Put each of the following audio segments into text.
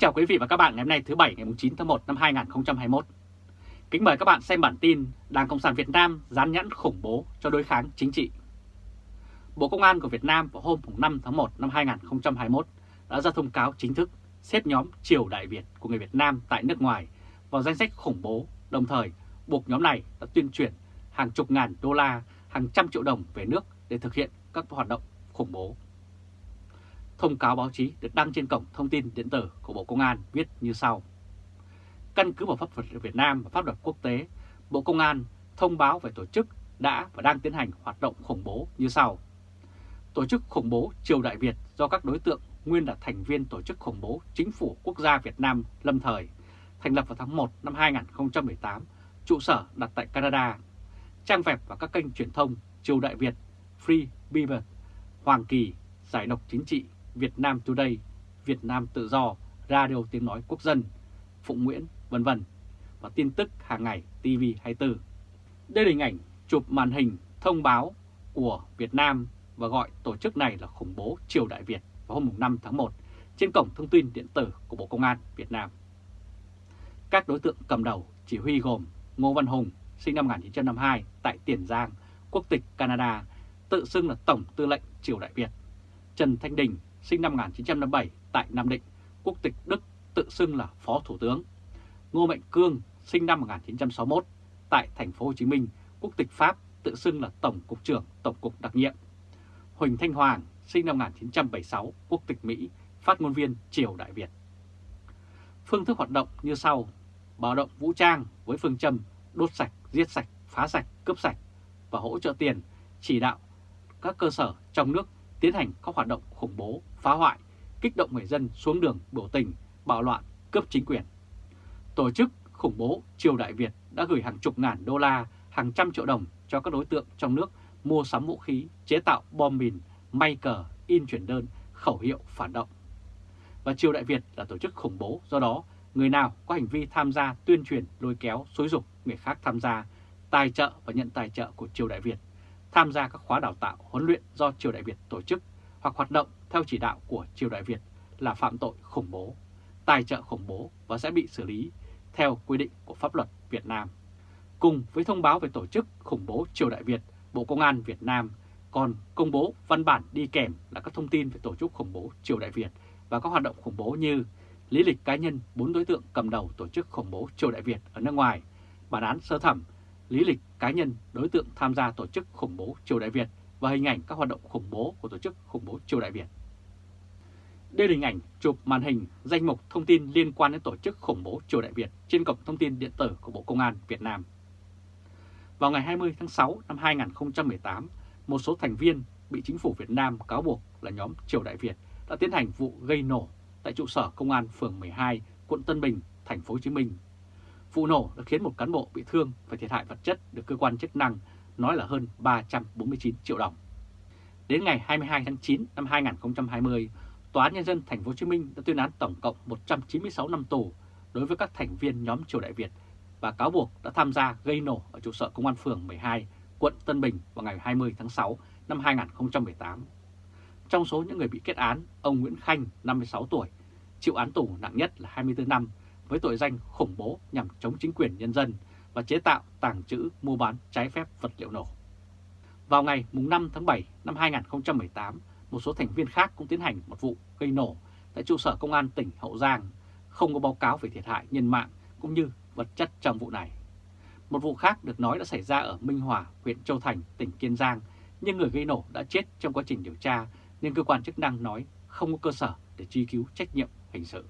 chào quý vị và các bạn ngày hôm nay thứ Bảy ngày 9 tháng 1 năm 2021. Kính mời các bạn xem bản tin Đảng Cộng sản Việt Nam dán nhãn khủng bố cho đối kháng chính trị. Bộ Công an của Việt Nam vào hôm 5 tháng 1 năm 2021 đã ra thông cáo chính thức xếp nhóm Triều Đại Việt của người Việt Nam tại nước ngoài vào danh sách khủng bố, đồng thời buộc nhóm này đã tuyên truyền hàng chục ngàn đô la, hàng trăm triệu đồng về nước để thực hiện các hoạt động khủng bố. Thông cáo báo chí được đăng trên cổng thông tin điện tử của Bộ Công an viết như sau. Căn cứ vào pháp luật Việt Nam và pháp luật quốc tế, Bộ Công an thông báo về tổ chức đã và đang tiến hành hoạt động khủng bố như sau. Tổ chức khủng bố Triều Đại Việt do các đối tượng nguyên là thành viên tổ chức khủng bố Chính phủ Quốc gia Việt Nam lâm thời, thành lập vào tháng 1 năm 2018, trụ sở đặt tại Canada. Trang web và các kênh truyền thông Triều Đại Việt, Free Beaver, Hoàng Kỳ, Giải độc chính trị Việt Nam Today, Việt Nam Tự Do, Radio Tiếng Nói Quốc dân, Phụng Nguyễn, vân vân và tin tức hàng ngày TV24. Đây là hình ảnh chụp màn hình thông báo của Việt Nam và gọi tổ chức này là khủng bố Triều Đại Việt vào hôm 5 tháng 1 trên cổng thông tin điện tử của Bộ Công an Việt Nam. Các đối tượng cầm đầu chỉ huy gồm Ngô Văn Hùng, sinh năm 1952 tại Tiền Giang, quốc tịch Canada, tự xưng là Tổng Tư lệnh Triều Đại Việt. Trần Thanh Đình, sinh năm 1957 tại Nam Định, quốc tịch Đức tự xưng là Phó Thủ tướng. Ngô Mạnh Cương, sinh năm 1961 tại thành phố Hồ Chí Minh, quốc tịch Pháp tự xưng là Tổng cục trưởng Tổng cục đặc nhiệm. Huỳnh Thanh Hoàng, sinh năm 1976, quốc tịch Mỹ, phát ngôn viên Triều Đại Việt. Phương thức hoạt động như sau: báo động vũ trang với phương châm đốt sạch, giết sạch, phá sạch, cướp sạch và hỗ trợ tiền, chỉ đạo các cơ sở trong nước tiến hành các hoạt động khủng bố, phá hoại, kích động người dân xuống đường biểu tình, bạo loạn, cướp chính quyền. Tổ chức khủng bố Triều Đại Việt đã gửi hàng chục ngàn đô la, hàng trăm triệu đồng cho các đối tượng trong nước mua sắm vũ khí, chế tạo bom mìn, may cờ, in chuyển đơn, khẩu hiệu phản động. Và Triều Đại Việt là tổ chức khủng bố, do đó người nào có hành vi tham gia tuyên truyền lôi kéo, xối dục người khác tham gia, tài trợ và nhận tài trợ của Triều Đại Việt tham gia các khóa đào tạo huấn luyện do Triều Đại Việt tổ chức hoặc hoạt động theo chỉ đạo của Triều Đại Việt là phạm tội khủng bố, tài trợ khủng bố và sẽ bị xử lý theo quy định của pháp luật Việt Nam. Cùng với thông báo về tổ chức khủng bố Triều Đại Việt, Bộ Công an Việt Nam còn công bố văn bản đi kèm là các thông tin về tổ chức khủng bố Triều Đại Việt và các hoạt động khủng bố như lý lịch cá nhân bốn đối tượng cầm đầu tổ chức khủng bố Triều Đại Việt ở nước ngoài, bản án sơ thẩm lý lịch cá nhân đối tượng tham gia tổ chức khủng bố Triều Đại Việt và hình ảnh các hoạt động khủng bố của tổ chức khủng bố Triều Đại Việt. Đây là hình ảnh chụp màn hình danh mục thông tin liên quan đến tổ chức khủng bố Triều Đại Việt trên cổng thông tin điện tử của Bộ Công an Việt Nam. Vào ngày 20 tháng 6 năm 2018, một số thành viên bị chính phủ Việt Nam cáo buộc là nhóm Triều Đại Việt đã tiến hành vụ gây nổ tại trụ sở công an phường 12, quận Tân Bình, thành phố Hồ Chí Minh Vụ nổ đã khiến một cán bộ bị thương và thiệt hại vật chất được cơ quan chức năng nói là hơn 349 triệu đồng. Đến ngày 22 tháng 9 năm 2020, Tòa án Nhân dân Thành phố Hồ Chí Minh đã tuyên án tổng cộng 196 năm tù đối với các thành viên nhóm Triều Đại Việt và cáo buộc đã tham gia gây nổ ở trụ sở Công an phường 12, quận Tân Bình vào ngày 20 tháng 6 năm 2018. Trong số những người bị kết án, ông Nguyễn Khanh, 56 tuổi, chịu án tù nặng nhất là 24 năm với tội danh khủng bố nhằm chống chính quyền nhân dân và chế tạo, tàng trữ, mua bán trái phép vật liệu nổ. Vào ngày 5 tháng 7 năm 2018, một số thành viên khác cũng tiến hành một vụ gây nổ tại trụ sở công an tỉnh Hậu Giang, không có báo cáo về thiệt hại nhân mạng cũng như vật chất trong vụ này. Một vụ khác được nói đã xảy ra ở Minh Hòa, huyện Châu Thành, tỉnh Kiên Giang, nhưng người gây nổ đã chết trong quá trình điều tra nên cơ quan chức năng nói không có cơ sở để truy cứu trách nhiệm hình sự.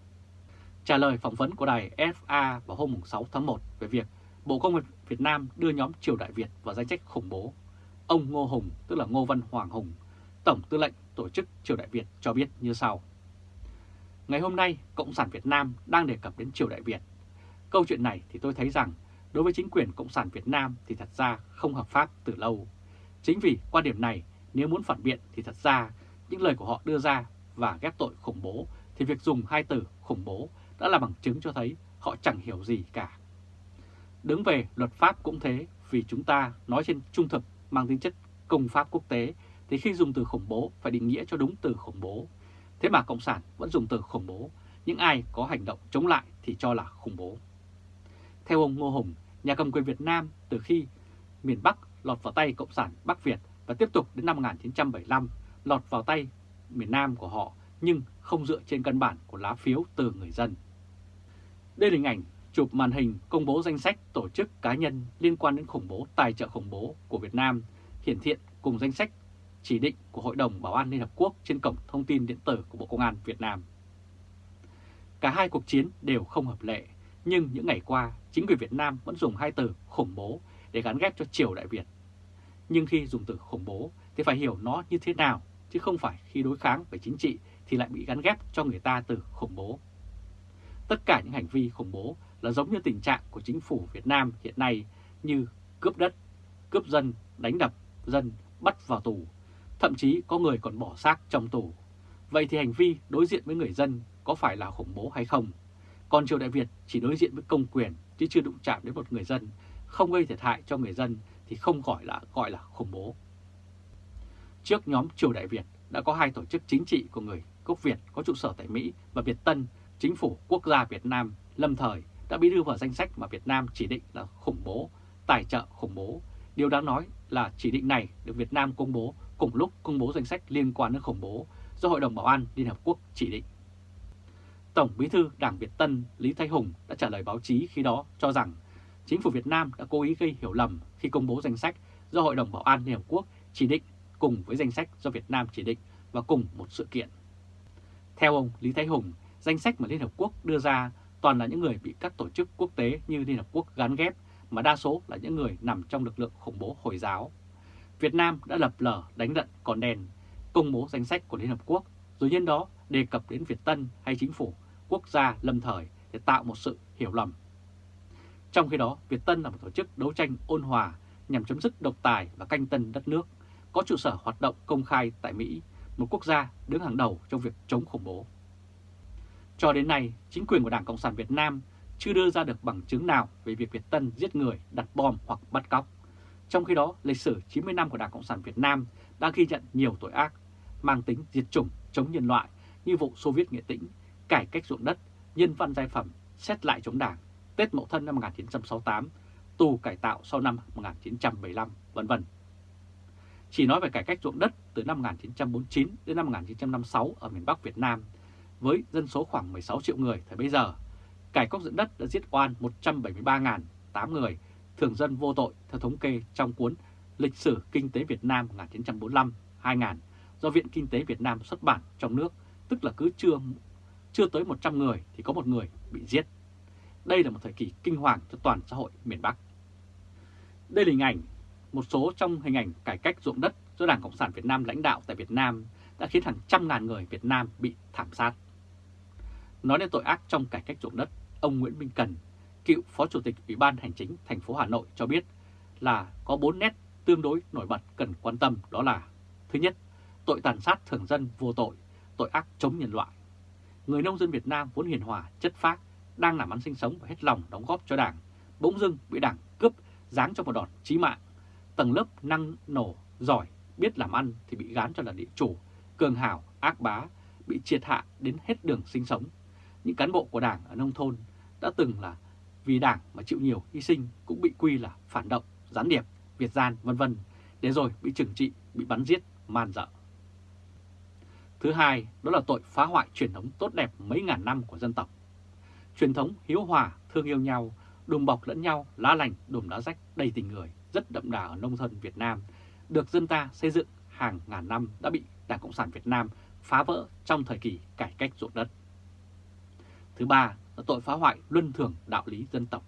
Trả lời phỏng vấn của đài FA vào hôm 6 tháng 1 về việc Bộ Công an Việt Nam đưa nhóm Triều Đại Việt vào danh sách khủng bố, ông Ngô Hùng, tức là Ngô Văn Hoàng Hùng, Tổng tư lệnh tổ chức Triều Đại Việt cho biết như sau. Ngày hôm nay, Cộng sản Việt Nam đang đề cập đến Triều Đại Việt. Câu chuyện này thì tôi thấy rằng đối với chính quyền Cộng sản Việt Nam thì thật ra không hợp pháp từ lâu. Chính vì quan điểm này, nếu muốn phản biện thì thật ra những lời của họ đưa ra và ghép tội khủng bố thì việc dùng hai từ khủng bố đã là bằng chứng cho thấy họ chẳng hiểu gì cả. Đứng về luật pháp cũng thế, vì chúng ta nói trên trung thực mang tính chất công pháp quốc tế, thì khi dùng từ khủng bố phải định nghĩa cho đúng từ khủng bố. Thế mà Cộng sản vẫn dùng từ khủng bố, những ai có hành động chống lại thì cho là khủng bố. Theo ông Ngô Hùng, nhà cầm quyền Việt Nam từ khi miền Bắc lọt vào tay Cộng sản Bắc Việt và tiếp tục đến năm 1975 lọt vào tay miền Nam của họ nhưng không dựa trên căn bản của lá phiếu từ người dân. Đây là hình ảnh chụp màn hình công bố danh sách tổ chức cá nhân liên quan đến khủng bố tài trợ khủng bố của Việt Nam hiển thiện cùng danh sách chỉ định của Hội đồng Bảo an Liên Hợp Quốc trên cổng thông tin điện tử của Bộ Công an Việt Nam. Cả hai cuộc chiến đều không hợp lệ, nhưng những ngày qua, chính quyền Việt Nam vẫn dùng hai từ khủng bố để gắn ghép cho triều Đại Việt. Nhưng khi dùng từ khủng bố thì phải hiểu nó như thế nào, chứ không phải khi đối kháng về chính trị thì lại bị gắn ghép cho người ta từ khủng bố. Tất cả những hành vi khủng bố là giống như tình trạng của chính phủ Việt Nam hiện nay như cướp đất, cướp dân, đánh đập dân, bắt vào tù, thậm chí có người còn bỏ xác trong tù. Vậy thì hành vi đối diện với người dân có phải là khủng bố hay không? Còn triều Đại Việt chỉ đối diện với công quyền chứ chưa đụng chạm đến một người dân, không gây thiệt hại cho người dân thì không gọi là gọi là khủng bố. Trước nhóm triều Đại Việt đã có hai tổ chức chính trị của người gốc Việt có trụ sở tại Mỹ và Việt Tân, chính phủ quốc gia Việt Nam lâm thời đã bị đưa vào danh sách mà Việt Nam chỉ định là khủng bố, tài trợ khủng bố. Điều đáng nói là chỉ định này được Việt Nam công bố cùng lúc công bố danh sách liên quan đến khủng bố do Hội đồng Bảo an Liên Hợp Quốc chỉ định. Tổng bí thư Đảng Việt Tân Lý Thái Hùng đã trả lời báo chí khi đó cho rằng chính phủ Việt Nam đã cố ý gây hiểu lầm khi công bố danh sách do Hội đồng Bảo an Liên Hợp Quốc chỉ định cùng với danh sách do Việt Nam chỉ định và cùng một sự kiện. Theo ông Lý Thái Hùng, danh sách mà Liên Hợp Quốc đưa ra toàn là những người bị các tổ chức quốc tế như Liên Hợp Quốc gắn ghép, mà đa số là những người nằm trong lực lượng khủng bố Hồi giáo. Việt Nam đã lập lờ đánh đận còn đèn, công bố danh sách của Liên Hợp Quốc, rồi nhân đó đề cập đến Việt Tân hay chính phủ quốc gia lâm thời để tạo một sự hiểu lầm. Trong khi đó, Việt Tân là một tổ chức đấu tranh ôn hòa nhằm chấm dứt độc tài và canh tân đất nước, có trụ sở hoạt động công khai tại Mỹ, một quốc gia đứng hàng đầu trong việc chống khủng bố. Cho đến nay, chính quyền của Đảng Cộng sản Việt Nam chưa đưa ra được bằng chứng nào về việc Việt Tân giết người, đặt bom hoặc bắt cóc. Trong khi đó, lịch sử 90 năm của Đảng Cộng sản Việt Nam đã ghi nhận nhiều tội ác mang tính diệt chủng, chống nhân loại như vụ Xô Viết Nghệ Tĩnh, cải cách ruộng đất, nhân văn giai phẩm, xét lại chống đảng, Tết Mậu Thân năm 1968, tù cải tạo sau năm 1975, vân vân. Chỉ nói về cải cách ruộng đất từ năm 1949 đến năm 1956 ở miền Bắc Việt Nam, với dân số khoảng 16 triệu người thời bấy giờ, cải cách dẫn đất đã giết oan 173.008 người, thường dân vô tội theo thống kê trong cuốn Lịch sử Kinh tế Việt Nam 1945-2000 do Viện Kinh tế Việt Nam xuất bản trong nước, tức là cứ chưa, chưa tới 100 người thì có một người bị giết. Đây là một thời kỳ kinh hoàng cho toàn xã hội miền Bắc. Đây là hình ảnh, một số trong hình ảnh cải cách ruộng đất do Đảng Cộng sản Việt Nam lãnh đạo tại Việt Nam đã khiến hàng trăm ngàn người Việt Nam bị thảm sát. Nói đến tội ác trong cải cách ruộng đất, ông Nguyễn Minh Cần, cựu Phó Chủ tịch Ủy ban Hành chính thành phố Hà Nội cho biết là có 4 nét tương đối nổi bật cần quan tâm đó là Thứ nhất, tội tàn sát thường dân vô tội, tội ác chống nhân loại. Người nông dân Việt Nam vốn hiền hòa, chất phác, đang làm ăn sinh sống và hết lòng đóng góp cho Đảng, bỗng dưng bị Đảng cướp giáng cho một đòn chí mạng. Tầng lớp năng nổ, giỏi, biết làm ăn thì bị gán cho là địa chủ, cường hào, ác bá, bị triệt hạ đến hết đường sinh sống. Những cán bộ của Đảng ở nông thôn đã từng là vì Đảng mà chịu nhiều hy sinh cũng bị quy là phản động, gián điệp, Việt gian vân vân để rồi bị trừng trị, bị bắn giết, man dợ. Thứ hai, đó là tội phá hoại truyền thống tốt đẹp mấy ngàn năm của dân tộc. Truyền thống hiếu hòa, thương yêu nhau, đùm bọc lẫn nhau, lá lành, đùm lá rách, đầy tình người, rất đậm đà ở nông thôn Việt Nam, được dân ta xây dựng hàng ngàn năm đã bị Đảng Cộng sản Việt Nam phá vỡ trong thời kỳ cải cách ruộng đất. Thứ ba là tội phá hoại luân thường đạo lý dân tộc.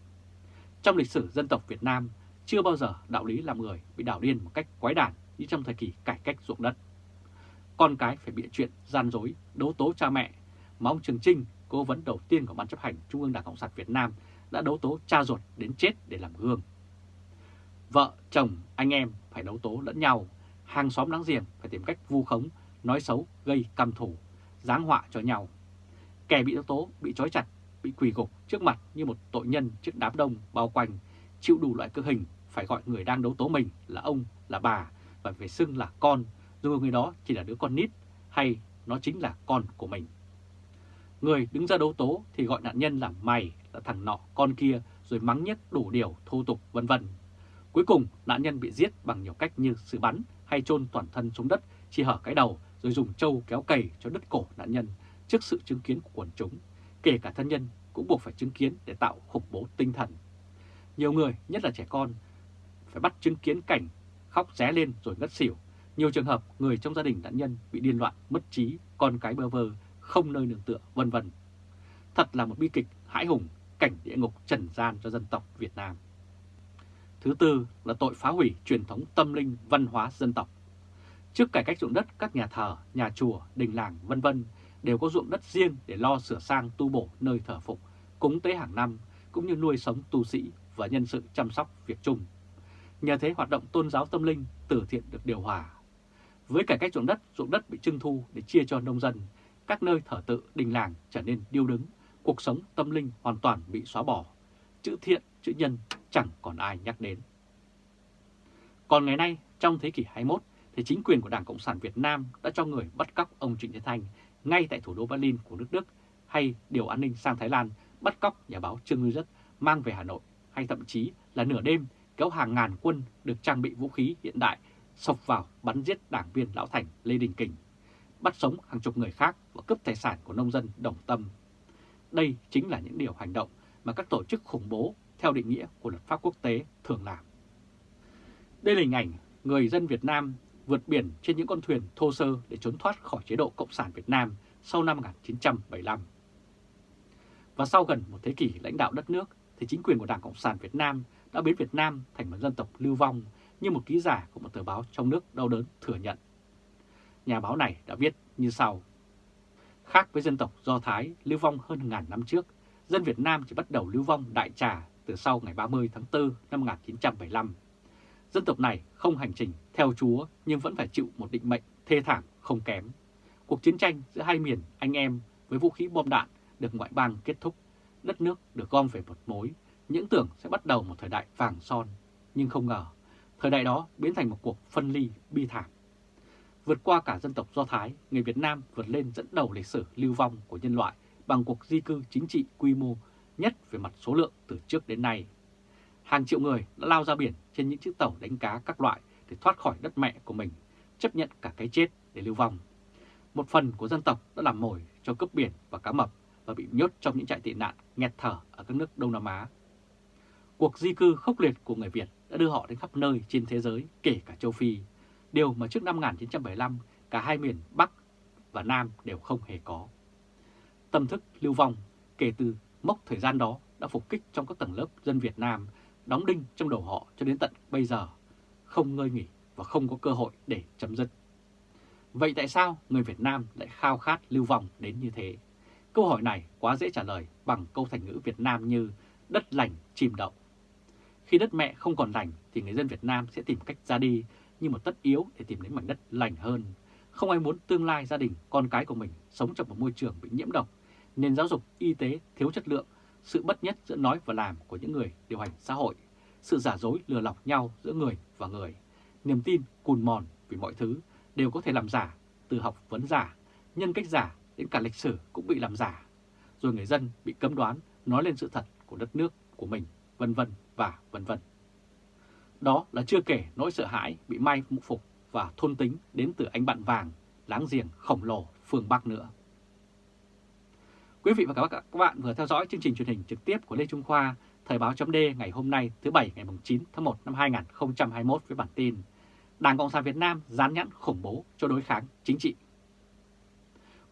Trong lịch sử dân tộc Việt Nam, chưa bao giờ đạo lý làm người bị đảo điên một cách quái đản như trong thời kỳ cải cách ruộng đất. Con cái phải bịa chuyện gian dối, đấu tố cha mẹ, mà ông Trường Trinh, cố vấn đầu tiên của Ban chấp hành Trung ương Đảng Cộng sản Việt Nam đã đấu tố cha ruột đến chết để làm gương. Vợ, chồng, anh em phải đấu tố lẫn nhau, hàng xóm láng giềng phải tìm cách vu khống, nói xấu, gây căm thủ, giáng họa cho nhau. Kẻ bị đấu tố bị trói chặt, bị quỳ gục trước mặt như một tội nhân trước đám đông bao quanh, chịu đủ loại cực hình, phải gọi người đang đấu tố mình là ông, là bà và phải xưng là con, dù người đó chỉ là đứa con nít hay nó chính là con của mình. Người đứng ra đấu tố thì gọi nạn nhân là mày, là thằng nọ, con kia, rồi mắng nhất đủ điều, thô tục, vân vân. Cuối cùng, nạn nhân bị giết bằng nhiều cách như xử bắn hay chôn toàn thân xuống đất, chỉ hở cái đầu, rồi dùng trâu kéo cày cho đứt cổ nạn nhân trước sự chứng kiến của quần chúng. Kể cả thân nhân cũng buộc phải chứng kiến để tạo khủng bố tinh thần. Nhiều người, nhất là trẻ con, phải bắt chứng kiến cảnh khóc ré lên rồi ngất xỉu. Nhiều trường hợp người trong gia đình nạn nhân bị điên loạn, mất trí, con cái bơ vơ, không nơi nương tựa, vân vân. Thật là một bi kịch hãi hùng, cảnh địa ngục trần gian cho dân tộc Việt Nam. Thứ tư là tội phá hủy truyền thống tâm linh văn hóa dân tộc. Trước cải cách ruộng đất, các nhà thờ, nhà chùa, đình làng, vân vân đều có ruộng đất riêng để lo sửa sang tu bổ nơi thờ phục, cúng tế hàng năm, cũng như nuôi sống tu sĩ và nhân sự chăm sóc việc chung. Nhờ thế hoạt động tôn giáo tâm linh từ thiện được điều hòa. Với cải cách ruộng đất, ruộng đất bị trưng thu để chia cho nông dân, các nơi thờ tự đình làng trở nên điêu đứng, cuộc sống tâm linh hoàn toàn bị xóa bỏ. Chữ thiện, chữ nhân chẳng còn ai nhắc đến. Còn ngày nay, trong thế kỷ 21, thì chính quyền của Đảng Cộng sản Việt Nam đã cho người bắt cóc ông Trịnh Thế Thanh ngay tại thủ đô Berlin của nước Đức, hay điều an ninh sang Thái Lan bắt cóc nhà báo Trương Ngư Rất mang về Hà Nội, hay thậm chí là nửa đêm kéo hàng ngàn quân được trang bị vũ khí hiện đại sộc vào bắn giết đảng viên Lão Thành Lê Đình Kình, bắt sống hàng chục người khác và cướp tài sản của nông dân đồng tâm. Đây chính là những điều hành động mà các tổ chức khủng bố theo định nghĩa của luật pháp quốc tế thường làm. Đây là hình ảnh người dân Việt Nam vượt biển trên những con thuyền thô sơ để trốn thoát khỏi chế độ Cộng sản Việt Nam sau năm 1975. Và sau gần một thế kỷ lãnh đạo đất nước, thì chính quyền của Đảng Cộng sản Việt Nam đã biến Việt Nam thành một dân tộc lưu vong như một ký giả của một tờ báo trong nước đau đớn thừa nhận. Nhà báo này đã viết như sau. Khác với dân tộc Do Thái lưu vong hơn ngàn năm trước, dân Việt Nam chỉ bắt đầu lưu vong đại trà từ sau ngày 30 tháng 4 năm 1975. Dân tộc này không hành trình theo Chúa nhưng vẫn phải chịu một định mệnh thê thảm không kém. Cuộc chiến tranh giữa hai miền anh em với vũ khí bom đạn được ngoại bang kết thúc, đất nước được gom về một mối, những tưởng sẽ bắt đầu một thời đại vàng son, nhưng không ngờ, thời đại đó biến thành một cuộc phân ly bi thảm. Vượt qua cả dân tộc Do Thái, người Việt Nam vượt lên dẫn đầu lịch sử lưu vong của nhân loại bằng cuộc di cư chính trị quy mô nhất về mặt số lượng từ trước đến nay. Hàng triệu người đã lao ra biển trên những chiếc tàu đánh cá các loại để thoát khỏi đất mẹ của mình, chấp nhận cả cái chết để lưu vong. Một phần của dân tộc đã làm mồi cho cướp biển và cá mập và bị nhốt trong những trại tị nạn nghẹt thở ở các nước Đông Nam Á. Cuộc di cư khốc liệt của người Việt đã đưa họ đến khắp nơi trên thế giới, kể cả châu Phi, điều mà trước năm 1975 cả hai miền Bắc và Nam đều không hề có. Tâm thức lưu vong kể từ mốc thời gian đó đã phục kích trong các tầng lớp dân Việt Nam, đóng đinh trong đầu họ cho đến tận bây giờ, không ngơi nghỉ và không có cơ hội để chấm dứt. Vậy tại sao người Việt Nam lại khao khát lưu vong đến như thế? Câu hỏi này quá dễ trả lời bằng câu thành ngữ Việt Nam như đất lành chìm đậu. Khi đất mẹ không còn lành thì người dân Việt Nam sẽ tìm cách ra đi như một tất yếu để tìm đến mảnh đất lành hơn. Không ai muốn tương lai gia đình, con cái của mình sống trong một môi trường bị nhiễm độc, nền giáo dục, y tế thiếu chất lượng, sự bất nhất giữa nói và làm của những người điều hành xã hội, sự giả dối lừa lọc nhau giữa người và người, niềm tin cùn mòn vì mọi thứ đều có thể làm giả, từ học vấn giả, nhân cách giả đến cả lịch sử cũng bị làm giả. Rồi người dân bị cấm đoán nói lên sự thật của đất nước của mình, vân vân và vân vân. Đó là chưa kể nỗi sợ hãi bị mai phục và thôn tính đến từ anh bạn vàng, láng giềng khổng lồ phương Bắc nữa. Quý vị và các bạn vừa theo dõi chương trình truyền hình trực tiếp của Lê Trung Khoa, Thời báo chấm ngày hôm nay thứ Bảy ngày 9 tháng 1 năm 2021 với bản tin Đảng Cộng sản Việt Nam dán nhãn khủng bố cho đối kháng chính trị.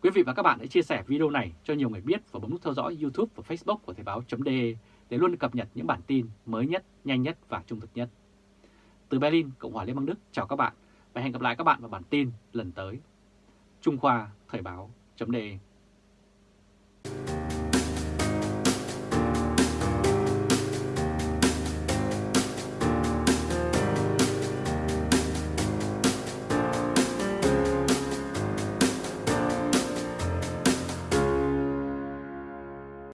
Quý vị và các bạn hãy chia sẻ video này cho nhiều người biết và bấm nút theo dõi YouTube và Facebook của Thời báo chấm để luôn cập nhật những bản tin mới nhất, nhanh nhất và trung thực nhất. Từ Berlin, Cộng hòa Liên bang Đức, chào các bạn và hẹn gặp lại các bạn vào bản tin lần tới. Trung Khoa Thời báo chấm